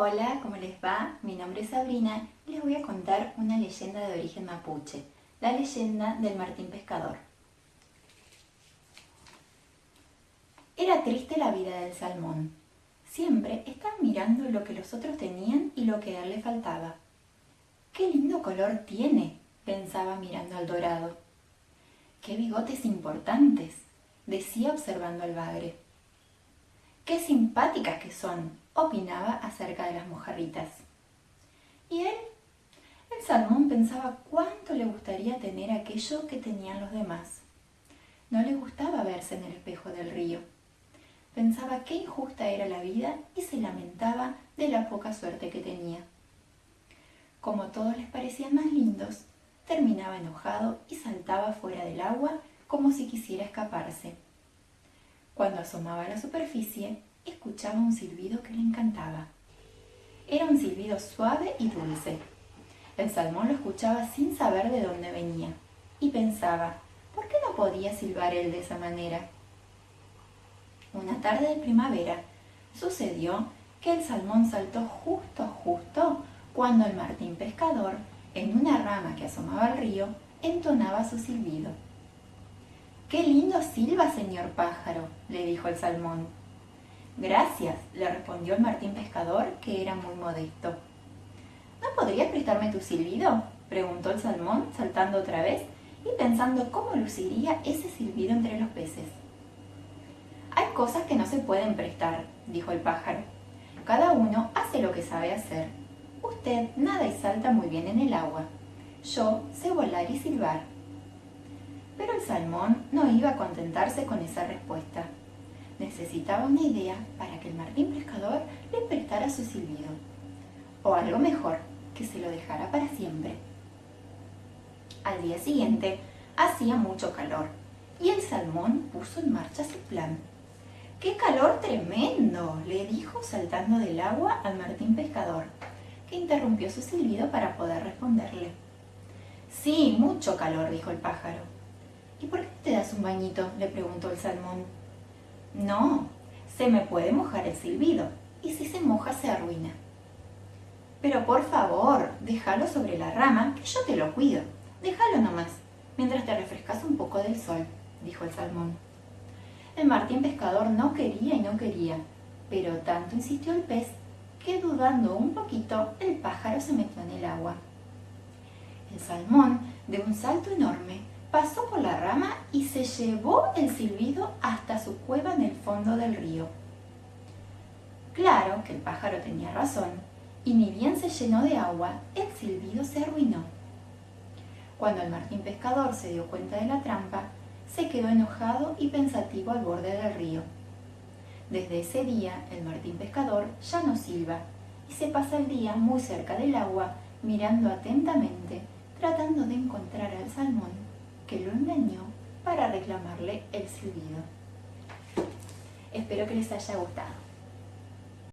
Hola, ¿cómo les va? Mi nombre es Sabrina y les voy a contar una leyenda de origen mapuche, la leyenda del Martín Pescador. Era triste la vida del salmón. Siempre estaba mirando lo que los otros tenían y lo que a él le faltaba. ¡Qué lindo color tiene! pensaba mirando al dorado. ¡Qué bigotes importantes! decía observando al bagre. ¡Qué simpáticas que son! opinaba acerca de las mojarritas. ¿Y él? El salmón pensaba cuánto le gustaría tener aquello que tenían los demás. No le gustaba verse en el espejo del río. Pensaba qué injusta era la vida y se lamentaba de la poca suerte que tenía. Como todos les parecían más lindos, terminaba enojado y saltaba fuera del agua como si quisiera escaparse. Cuando asomaba a la superficie, escuchaba un silbido que le encantaba. Era un silbido suave y dulce. El salmón lo escuchaba sin saber de dónde venía y pensaba, ¿por qué no podía silbar él de esa manera? Una tarde de primavera sucedió que el salmón saltó justo, justo cuando el martín pescador, en una rama que asomaba al río, entonaba su silbido. ¡Qué lindo silba, señor pájaro! Dijo el salmón. Gracias, le respondió el Martín Pescador, que era muy modesto. ¿No podrías prestarme tu silbido? preguntó el salmón, saltando otra vez y pensando cómo luciría ese silbido entre los peces. Hay cosas que no se pueden prestar, dijo el pájaro. Cada uno hace lo que sabe hacer. Usted nada y salta muy bien en el agua. Yo sé volar y silbar. Pero el salmón no iba a contentarse con esa respuesta necesitaba una idea para que el Martín Pescador le prestara su silbido. O algo mejor, que se lo dejara para siempre. Al día siguiente hacía mucho calor y el salmón puso en marcha su plan. ¡Qué calor tremendo! le dijo saltando del agua al Martín Pescador, que interrumpió su silbido para poder responderle. Sí, mucho calor, dijo el pájaro. ¿Y por qué te das un bañito? le preguntó el salmón. No, se me puede mojar el silbido, y si se moja se arruina. Pero por favor, déjalo sobre la rama, que yo te lo cuido. Déjalo nomás, mientras te refrescas un poco del sol, dijo el salmón. El martín pescador no quería y no quería, pero tanto insistió el pez que dudando un poquito, el pájaro se metió en el agua. El salmón, de un salto enorme, pasó por la rama y se llevó el silbido hasta su cueva en el fondo del río. Claro que el pájaro tenía razón, y ni bien se llenó de agua, el silbido se arruinó. Cuando el martín pescador se dio cuenta de la trampa, se quedó enojado y pensativo al borde del río. Desde ese día, el martín pescador ya no silba y se pasa el día muy cerca del agua, mirando atentamente, tratando de encontrar al salmón que lo engañó para reclamarle el silbido. Espero que les haya gustado.